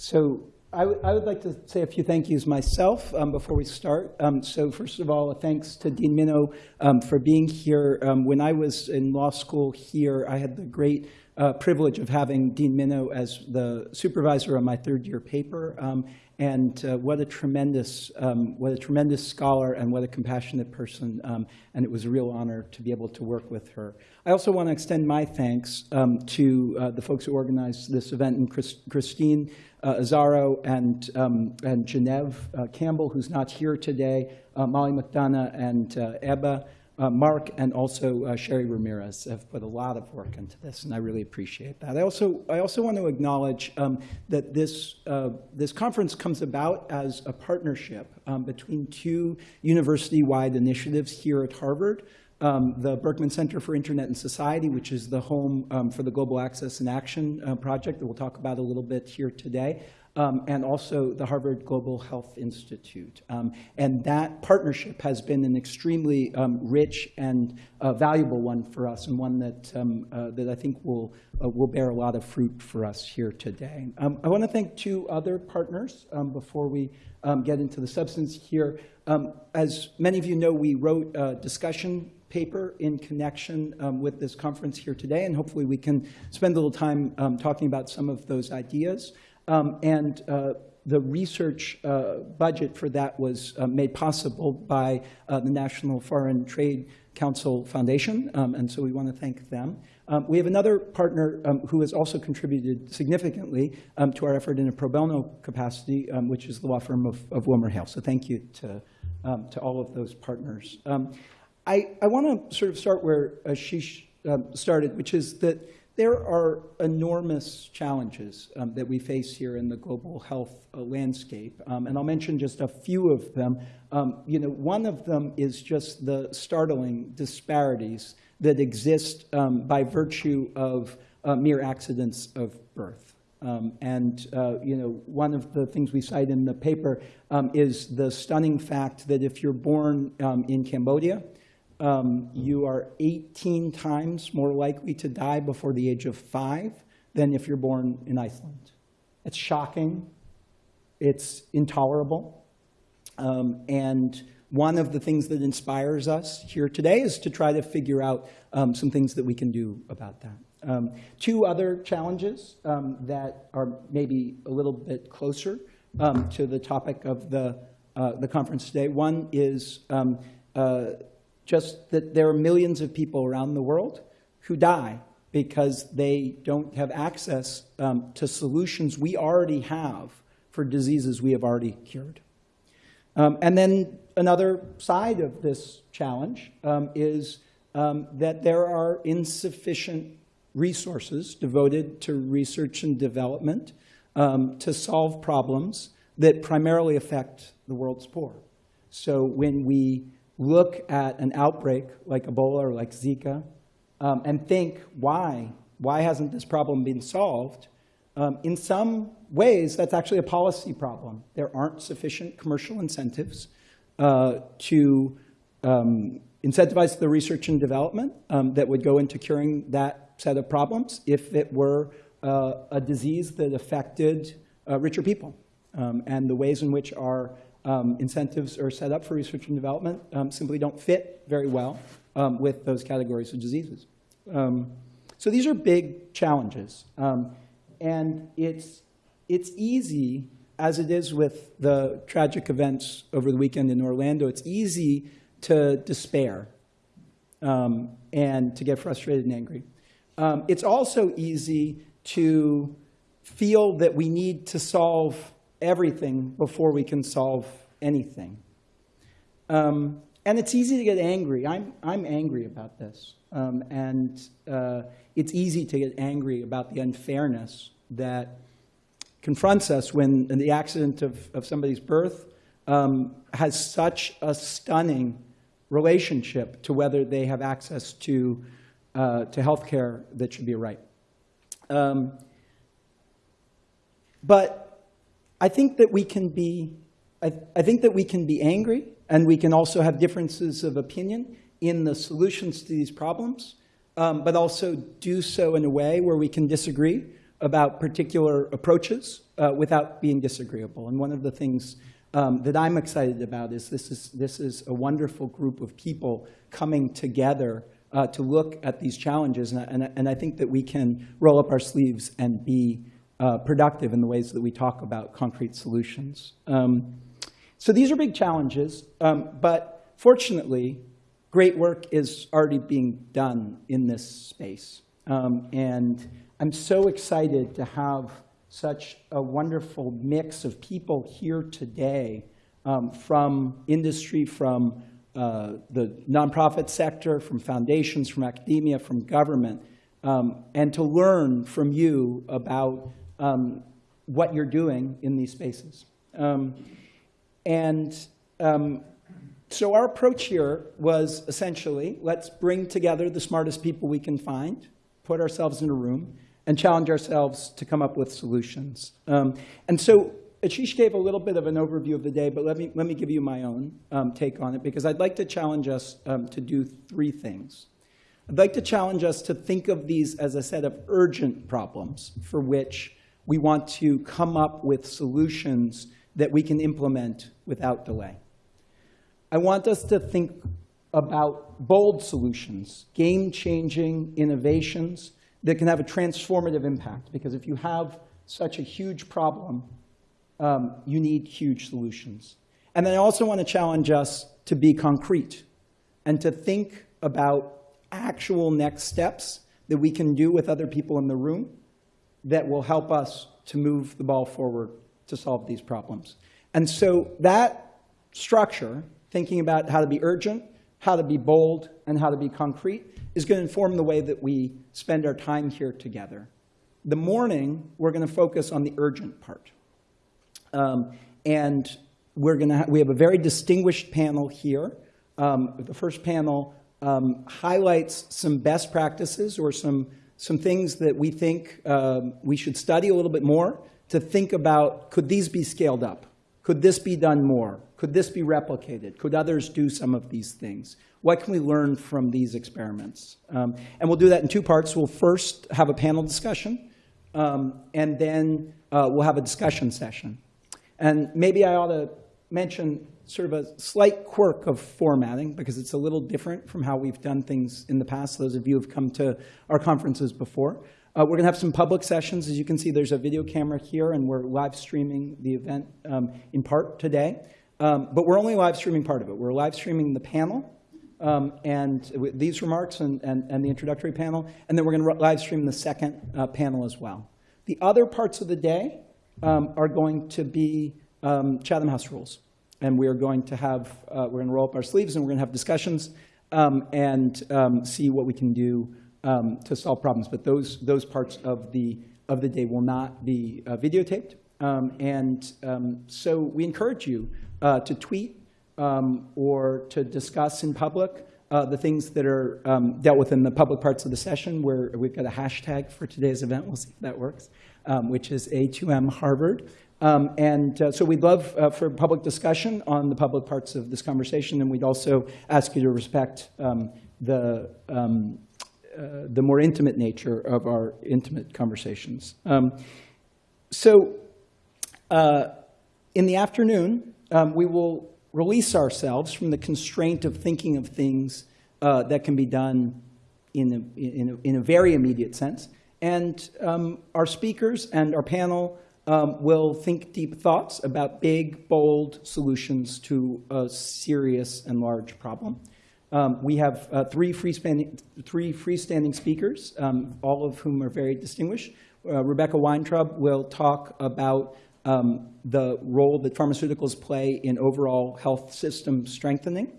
So I would like to say a few thank yous myself um, before we start. Um, so first of all, a thanks to Dean Minow um, for being here. Um, when I was in law school here, I had the great uh, privilege of having Dean Minow as the supervisor on my third year paper. Um, and uh, what a tremendous, um, what a tremendous scholar and what a compassionate person. Um, and it was a real honor to be able to work with her. I also want to extend my thanks um, to uh, the folks who organized this event, and Chris, Christine uh, Azaro and, um, and uh, Campbell, who's not here today, uh, Molly McDonough and uh, Ebba. Uh, Mark and also uh, Sherry Ramirez have put a lot of work into this, and I really appreciate that. I also, I also want to acknowledge um, that this, uh, this conference comes about as a partnership um, between two university-wide initiatives here at Harvard. Um, the Berkman Center for Internet and Society, which is the home um, for the Global Access and Action uh, project that we'll talk about a little bit here today, um, and also the Harvard Global Health Institute. Um, and that partnership has been an extremely um, rich and uh, valuable one for us, and one that, um, uh, that I think will, uh, will bear a lot of fruit for us here today. Um, I want to thank two other partners um, before we get into the substance here. as many of you know, we wrote a discussion paper in connection um, with this conference here today, and hopefully we can spend a little time um, talking about some of those ideas. Um, and uh, the research uh, budget for that was uh, made possible by uh, the National Foreign Trade Council Foundation, um, and so we want to thank them. Um, we have another partner um, who has also contributed significantly um, to our effort in a pro bono capacity, um, which is the law firm of, of Hale. So thank you to, to all of those partners. I, I want to sort of start where Ashish started, which is that there are enormous challenges um, that we face here in the global health uh, landscape, um, and I'll mention just a few of them. Um, you know, one of them is just the startling disparities that exist um, by virtue of uh, mere accidents of birth. Um, and uh, you know, one of the things we cite in the paper um, is the stunning fact that if you're born in Cambodia, um, you are 18 times more likely to die before the age of five than if you're born in Iceland. It's shocking. It's intolerable. Um, and one of the things that inspires us here today is to try to figure out um, some things that we can do about that. Um, two other challenges um, that are maybe a little bit closer um, to the topic of the, uh, the conference today. One is um, uh, just that there are millions of people around the world who die because they don't have access um, to solutions we already have for diseases we have already cured. Um, and then another side of this challenge um, is um, that there are insufficient resources devoted to research and development um, to solve problems that primarily affect the world's poor. So when we look at an outbreak like Ebola or like Zika um, and think, why? Why hasn't this problem been solved? Um, in some ways, that's actually a policy problem. There aren't sufficient commercial incentives uh, to um, incentivize the research and development um, that would go into curing that set of problems if it were uh, a disease that affected uh, richer people. Um, and the ways in which our um, incentives are set up for research and development um, simply don't fit very well um, with those categories of diseases. Um, so these are big challenges. Um, and it's, it's easy, as it is with the tragic events over the weekend in Orlando, it's easy to despair um, and to get frustrated and angry. it's also easy to feel that we need to solve everything before we can solve anything. Um, and it's easy to get angry. I'm, I'm angry about this. Um, and uh, it's easy to get angry about the unfairness that confronts us when the accident of, of somebody's birth um, has such a stunning relationship to whether they have access to, uh, to health care that should be a right. Um, but I think that we can be, I, I think that we can be angry and we can also have differences of opinion in the solutions to these problems, um, but also do so in a way where we can disagree about particular approaches uh, without being disagreeable. And one of the things um, that I'm excited about is this is, this is a wonderful group of people coming together uh, to look at these challenges. And, and, and I think that we can roll up our sleeves and be uh, productive in the ways that we talk about concrete solutions. Um, so these are big challenges, um, but fortunately, great work is already being done in this space. Um, and I'm so excited to have such a wonderful mix of people here today um, from industry, from uh, the nonprofit sector, from foundations, from academia, from government, um, and to learn from you about um, what you're doing in these spaces. Um, and um, so our approach here was essentially, let's bring together the smartest people we can find, put ourselves in a room, and challenge ourselves to come up with solutions. Um, and so Ashish gave a little bit of an overview of the day, but let me, let me give you my own um, take on it, because I'd like to challenge us um, to do three things. I'd like to challenge us to think of these as a set of urgent problems for which we want to come up with solutions that we can implement without delay. I want us to think about bold solutions, game-changing innovations that can have a transformative impact. Because if you have such a huge problem, um, you need huge solutions. And then I also want to challenge us to be concrete and to think about actual next steps that we can do with other people in the room that will help us to move the ball forward to solve these problems. And so that structure, thinking about how to be urgent, how to be bold, and how to be concrete, is going to inform the way that we spend our time here together. The morning, we're going to focus on the urgent part. Um, and we're going to we have a very distinguished panel here. Um, the first panel um, highlights some best practices or some, some things that we think um, we should study a little bit more to think about, could these be scaled up? Could this be done more? Could this be replicated? Could others do some of these things? What can we learn from these experiments? Um, and we'll do that in two parts. We'll first have a panel discussion, um, and then uh, we'll have a discussion session. And maybe I ought to mention sort of a slight quirk of formatting because it's a little different from how we've done things in the past. Those of you who have come to our conferences before. Uh, we're going to have some public sessions. As you can see, there's a video camera here, and we're live streaming the event um, in part today. Um, but we're only live streaming part of it. We're live streaming the panel um, and these remarks and, and, and, the introductory panel, and then we're going to live stream the second uh, panel as well. The other parts of the day um, are going to be um, Chatham House rules. And we are going to have, uh, we're going to roll up our sleeves and we're going to have discussions um, and um, see what we can do um, to solve problems. But those, those parts of the, of the day will not be uh, videotaped. and so we encourage you uh, to tweet um, or to discuss in public uh, the things that are um, dealt with in the public parts of the session, where we've got a hashtag for today's event. We'll see if that works, um, which is A2M Harvard. Um, and uh, so we'd love uh, for public discussion on the public parts of this conversation, and we'd also ask you to respect um, the, um, uh, the more intimate nature of our intimate conversations. so uh, in the afternoon, we will release ourselves from the constraint of thinking of things uh, that can be done in a, in, a, in a very immediate sense. And um, our speakers and our panel um, will think deep thoughts about big, bold solutions to a serious and large problem. Um, we have uh, three, freestanding, three freestanding speakers, um, all of whom are very distinguished. Uh, Rebecca Weintraub will talk about um, the role that pharmaceuticals play in overall health system strengthening.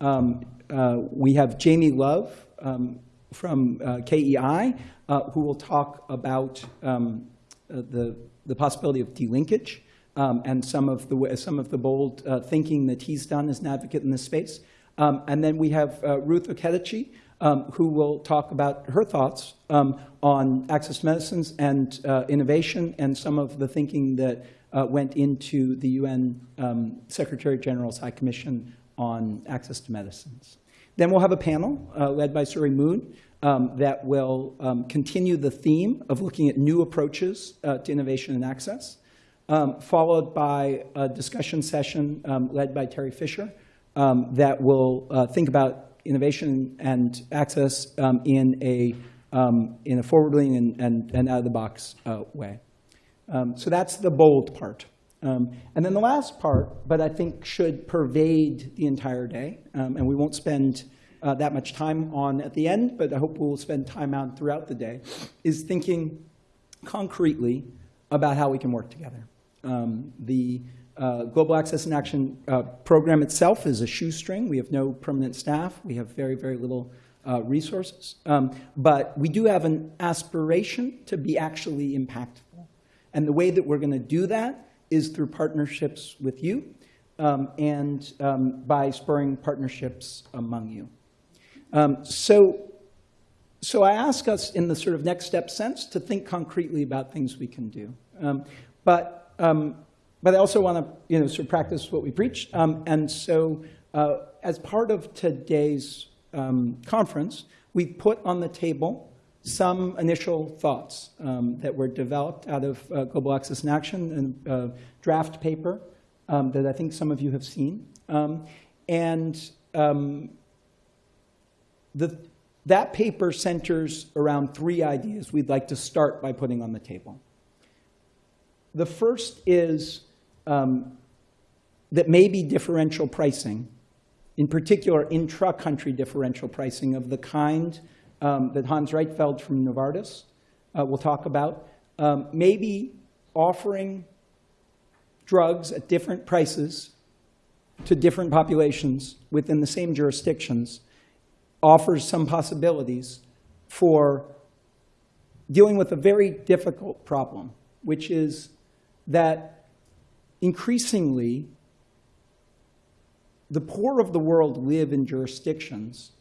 Um, uh, we have Jamie Love um, from uh, KEI, uh, who will talk about um, uh, the, the possibility of delinkage um, and some of the, some of the bold uh, thinking that he's done as an advocate in this space. Um, and then we have uh, Ruth Okediji, um, who will talk about her thoughts um, on access to medicines and uh, innovation and some of the thinking that uh, went into the UN um, Secretary General's High Commission on Access to Medicines. Then we'll have a panel uh, led by Suerie Moon um, that will um, continue the theme of looking at new approaches uh, to innovation and access, um, followed by a discussion session um, led by Terry Fisher um, that will uh, think about innovation and access in a, in a forward-leaning and, and, and out-of-the-box uh, way. so that's the bold part. Um, and then the last part, but I think should pervade the entire day, um, and we won't spend uh, that much time on at the end, but I hope we'll spend time on throughout the day, is thinking concretely about how we can work together. Um, the uh, Global Access and Action uh, program itself is a shoestring. We have no permanent staff. We have very, very little uh, resources. Um, but we do have an aspiration to be actually impactful. And the way that we're going to do that is through partnerships with you um, and um, by spurring partnerships among you. Um, so, so I ask us in the sort of next step sense to think concretely about things we can do. Um, but, um, but I also want to you know, sort of practice what we preach. Um, and so uh, as part of today's conference, we put on the table some initial thoughts um, that were developed out of uh, Global Access in Action and uh, draft paper um, that I think some of you have seen. Um, and um, the, that paper centers around three ideas we'd like to start by putting on the table. The first is um, that maybe differential pricing, in particular intra-country differential pricing of the kind um, that Hans Rietveld from Novartis uh, will talk about. Um, maybe offering drugs at different prices to different populations within the same jurisdictions offers some possibilities for dealing with a very difficult problem, which is that increasingly the poor of the world live in jurisdictions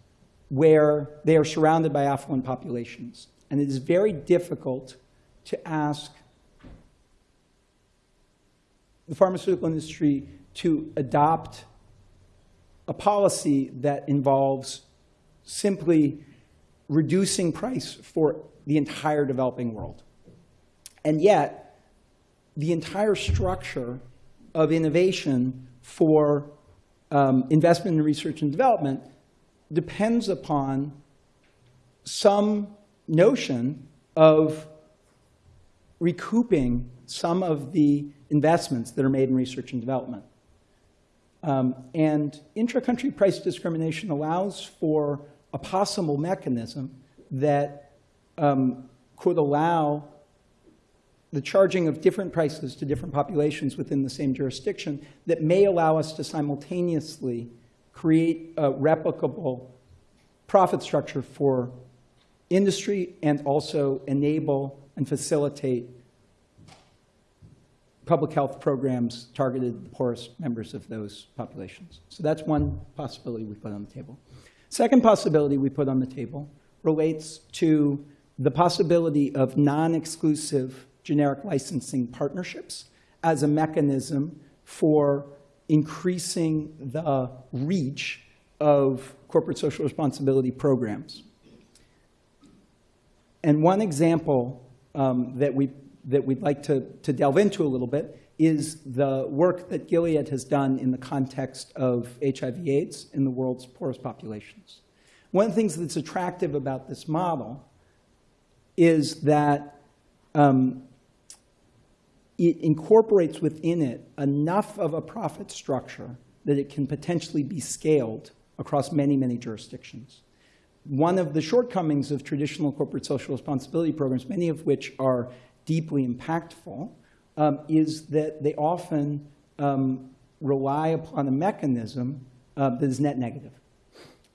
where they are surrounded by affluent populations. And it is very difficult to ask the pharmaceutical industry to adopt a policy that involves simply reducing price for the entire developing world. And yet, the entire structure of innovation for um, investment in research and development depends upon some notion of recouping some of the investments that are made in research and development. Um, and intra-country price discrimination allows for a possible mechanism that um, could allow the charging of different prices to different populations within the same jurisdiction that may allow us to simultaneously create a replicable profit structure for industry and also enable and facilitate public health programs targeted the poorest members of those populations. So that's one possibility we put on the table. Second possibility we put on the table relates to the possibility of non-exclusive generic licensing partnerships as a mechanism for increasing the reach of corporate social responsibility programs. And one example um, that, we, that we'd like to, to delve into a little bit is the work that Gilead has done in the context of HIV AIDS in the world's poorest populations. One of the things that's attractive about this model is that um, it incorporates within it enough of a profit structure that it can potentially be scaled across many, many jurisdictions. One of the shortcomings of traditional corporate social responsibility programs, many of which are deeply impactful, um, is that they often um, rely upon a mechanism uh, that is net negative.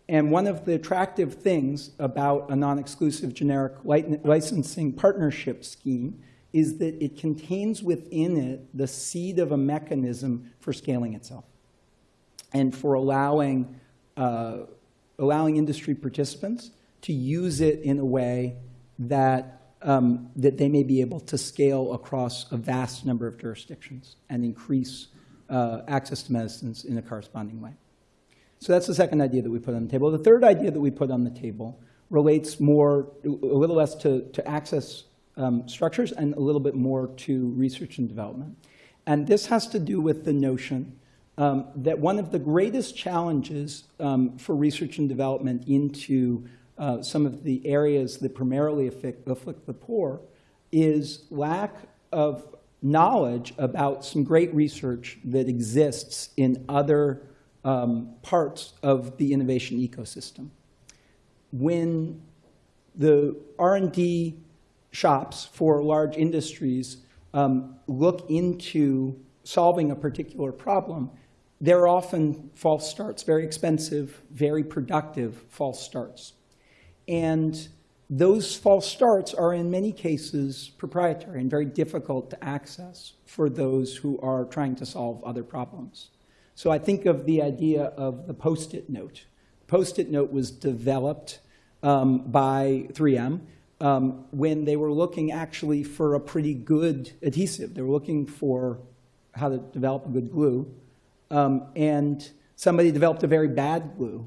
And one of the attractive things about a non-exclusive generic licensing partnership scheme is that it contains within it the seed of a mechanism for scaling itself and for allowing, uh, allowing industry participants to use it in a way that, um, that they may be able to scale across a vast number of jurisdictions and increase uh, access to medicines in a corresponding way. So that's the second idea that we put on the table. The third idea that we put on the table relates more, a little less to, to access um, structures and a little bit more to research and development. And this has to do with the notion um, that one of the greatest challenges um, for research and development into uh, some of the areas that primarily afflict, afflict the poor is lack of knowledge about some great research that exists in other um, parts of the innovation ecosystem. When the R&D shops for large industries um, look into solving a particular problem, they're often false starts, very expensive, very productive false starts. And those false starts are in many cases proprietary and very difficult to access for those who are trying to solve other problems. So I think of the idea of the Post-it note. Post-it note was developed um, by 3M um, when they were looking actually for a pretty good adhesive. They were looking for how to develop a good glue. Um, and somebody developed a very bad glue.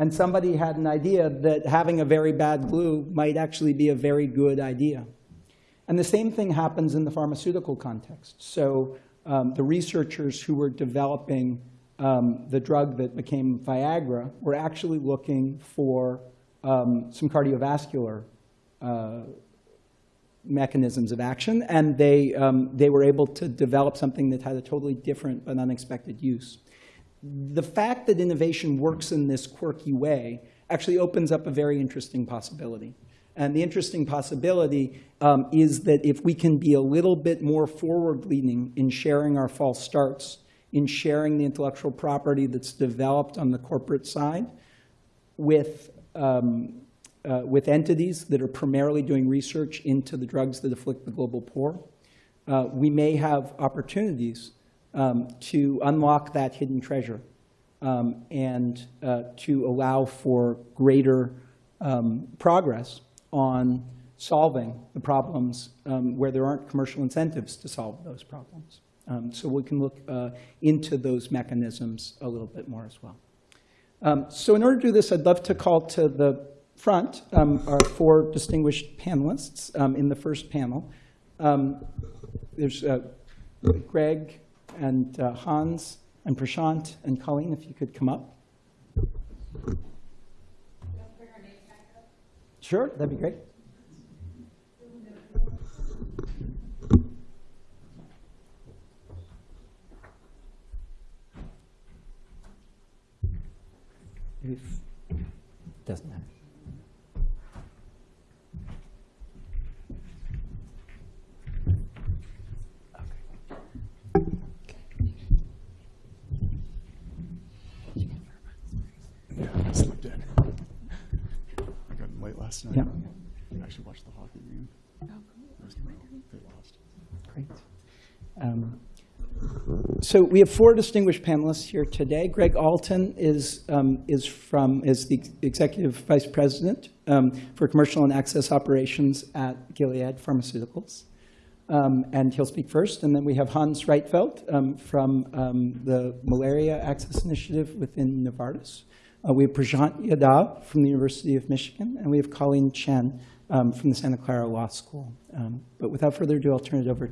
And somebody had an idea that having a very bad glue might actually be a very good idea. And the same thing happens in the pharmaceutical context. So um, the researchers who were developing um, the drug that became Viagra were actually looking for um, some cardiovascular uh, mechanisms of action, and they, um, they were able to develop something that had a totally different but unexpected use. The fact that innovation works in this quirky way actually opens up a very interesting possibility. And the interesting possibility um, is that if we can be a little bit more forward-leaning in sharing our false starts, in sharing the intellectual property that's developed on the corporate side with um, uh, with entities that are primarily doing research into the drugs that afflict the global poor, uh, we may have opportunities um, to unlock that hidden treasure um, and uh, to allow for greater um, progress on solving the problems um, where there aren't commercial incentives to solve those problems. Um, so we can look uh, into those mechanisms a little bit more as well. Um, so in order to do this, I'd love to call to the front are four distinguished panelists in the first panel. There's uh, Greg and uh, Hans and Prashant and Colleen, if you could come up. Sure, that'd be great. If, doesn't matter. Yeah, I slept in. I got in late last night. Yeah. I actually watched the hockey game. It was tomorrow. They lost. Great. Um, So we have four distinguished panelists here today. Greg Alton is, um, is from, is the Executive Vice President um, for Commercial and Access Operations at Gilead Pharmaceuticals. Um, And he'll speak first. And then we have Hans Rietveld um, from um, the Malaria Access Initiative within Novartis. Uh, We have Prashant Yadav from the University of Michigan, and we have Colleen Chien um, from the Santa Clara Law School. Um, But without further ado, I'll turn it over